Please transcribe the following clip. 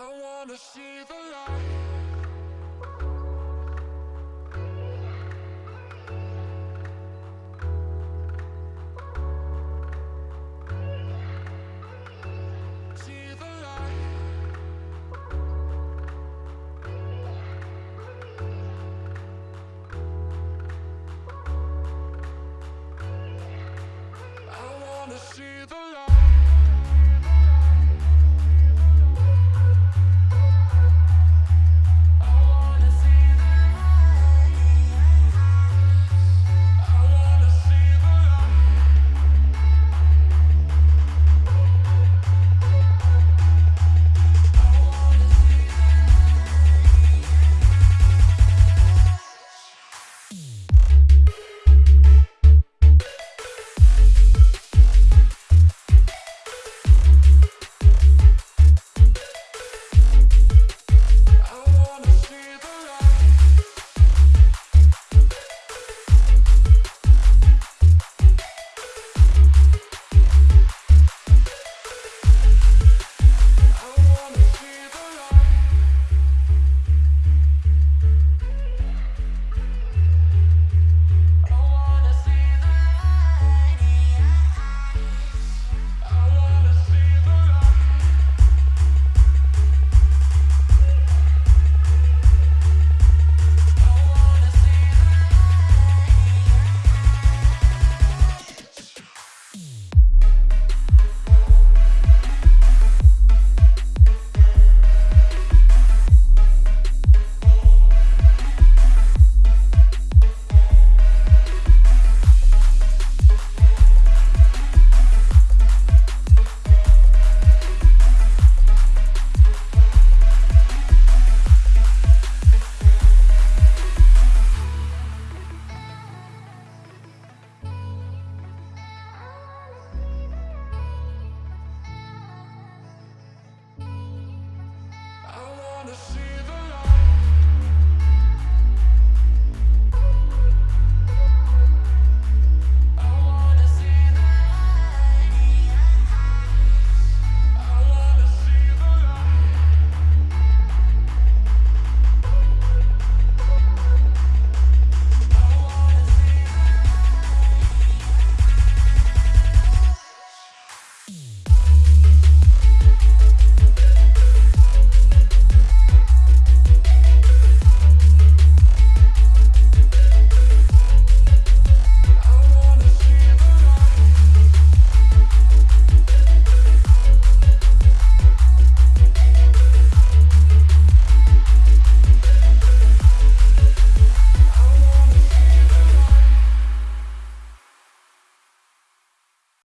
I wanna see the light. See wanna see